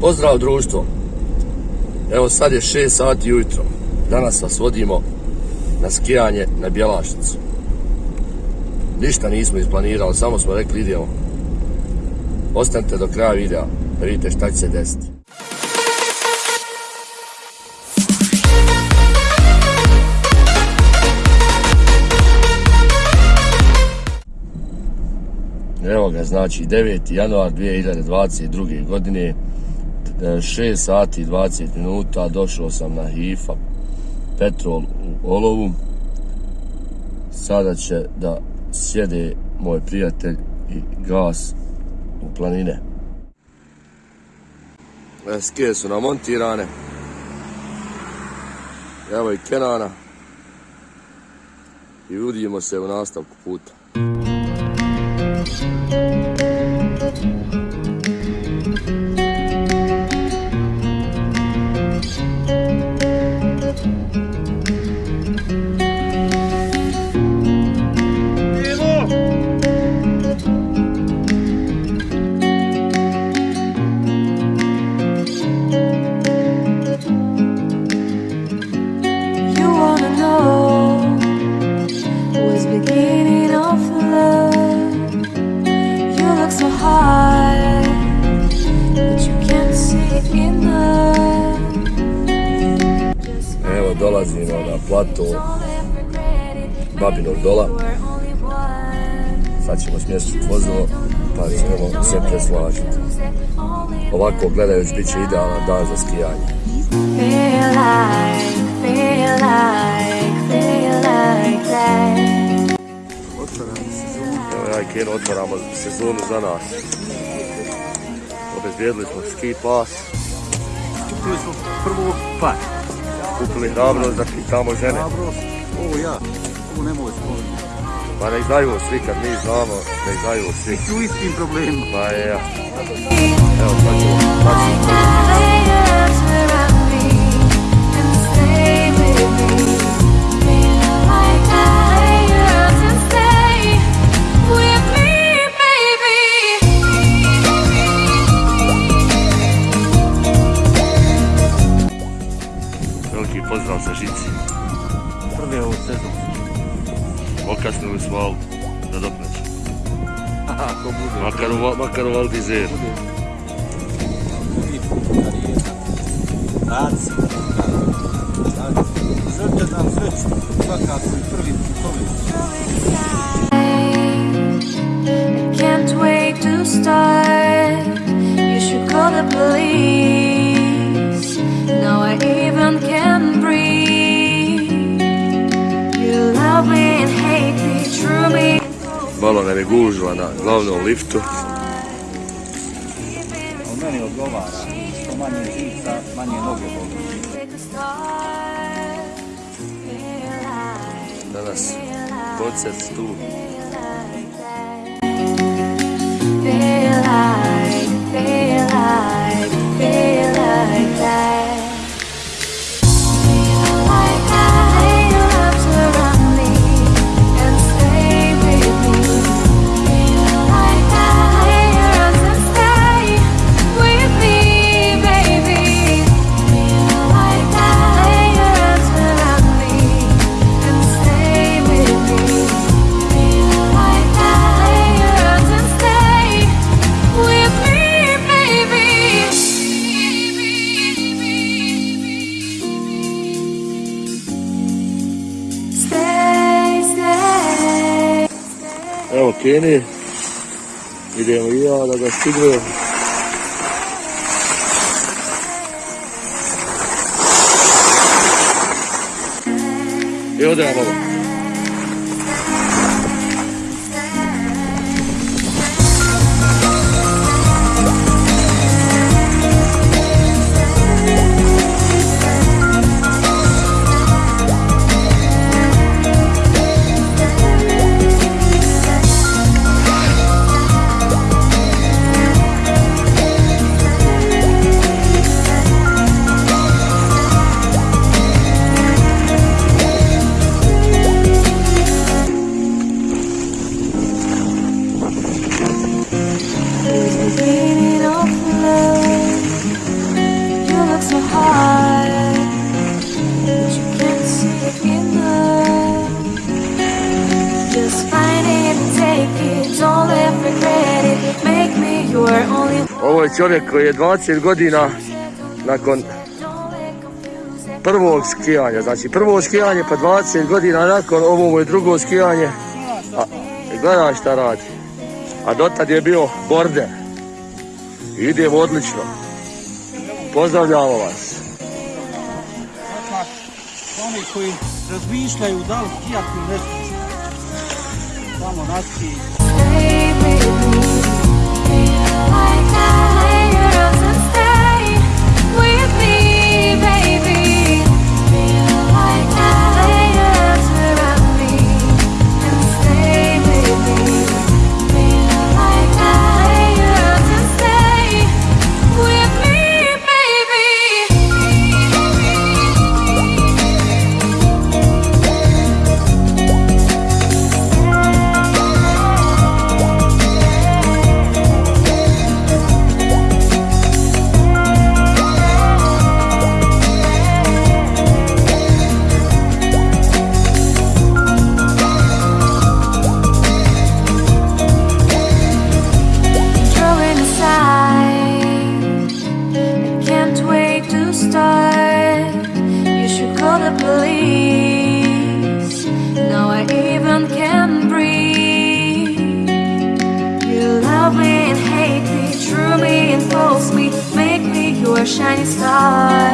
Pozdrav društvo. Evo sad je 6 sati ujutro. Danas vas vodimo na skijanje na Bjelašnicu. Ništa nismo isplanirali, samo smo rekli idemo. Ostanite do kraja videa da vidite šta će se desiti. Evo ga, znači 9. januar 2022. godine 6 sati i 20 minuta došao sam na HIFA petrol u Olovu. Sada će da sjede moj prijatelj i gas u planine. E, skije su namontirane. Evo i Kenana. I vidimo se u nastavku puta Evo dolazimo na it. Babinog dola. Sad ćemo smjestiti vozilo pa ćemo se preslažiti. Ovako gledajući bit će idealan dan za skijanje. Like that. Evo ja i otvaramo sezonu za nas. Obezbijedili smo ski pas, Kupili smo prvo par. kupili hrabrost da pitamo žene. Hrabrost, ovo ja, ovo nemoj spomenuti. Pa nek znaju svi kad mi znamo, nek znaju svi. U istim problemima. Pa je ja. Evo sad ćemo, sad ćemo. Makar u, makar u Valdizer. Raci. Žrte nam sreću. Svakako i prvi putovi. I can't wait to start. You should call the police. Now I even can breathe. You love me and hate me, true me. Malo nam je gužva na glavnom liftu. Odgovara. Što manje žica, manje noge boli. Danas koncert tu. Evo Keni. Idemo i ja da ga stignem. I ode na baba. Ovo je čovjek koji je 20 godina nakon prvog skijanja, znači prvo skijanje pa 20 godina nakon ovo je drugo skijanje, a gledaj šta radi, a dotad je bio borde, ide odlično, pozdravljamo vas. Oni koji razmišljaju da li skijati nešto ne your shining star.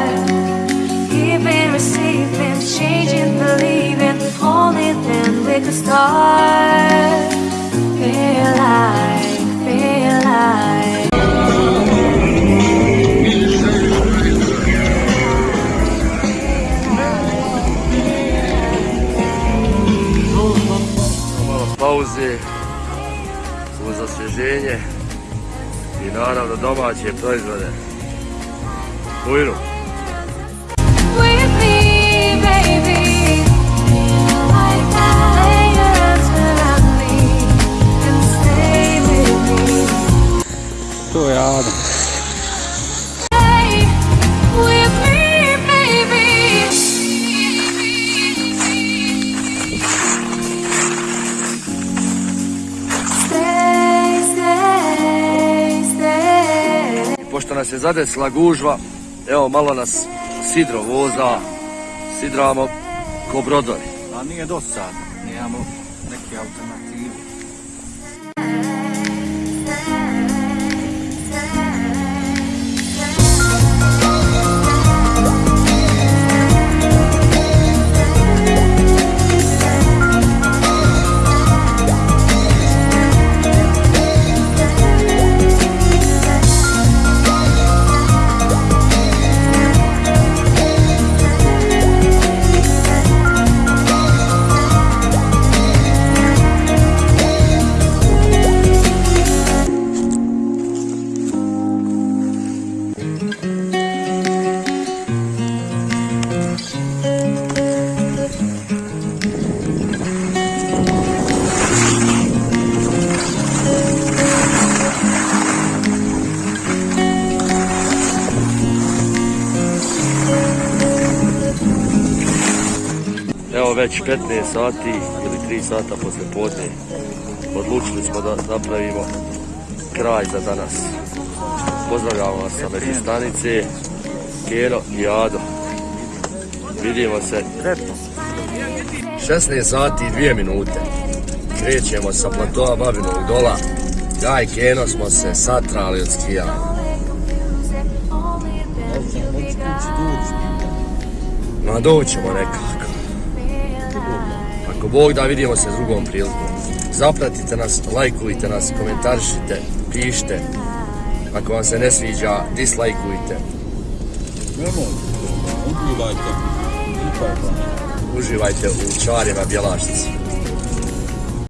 Giving, receiving, changing, believing, only then we could start. Feel like, feel like. Pauze uz osvježenje i naravno domaće proizvode. Bujru. with me, baby. Like I around me and stay with me. To je Adam. Stay with me, baby. Stay, stay, stay. Pošto nas je zadesila gužva, evo malo nas sidro voza, sidramo ko brodovi. A nije dosadno, nemamo neke alternative. Već 15 sati ili 3 sata posle podne. Odlučili smo da napravimo kraj za danas. Pozdravljamo vas sa među stanice, Kero i Ado. Vidimo se Sretno. 16 sati i 2 minute. Krećemo sa platoa Babinog dola. Ja i Keno smo se satrali od skijanja. Ma doćemo nekako. Ako Bog da vidimo se drugom prilikom. Zapratite nas, lajkujte nas, komentarišite, pišite. Ako vam se ne sviđa, dislajkujte. Uživajte. U čarima Bjelašnici.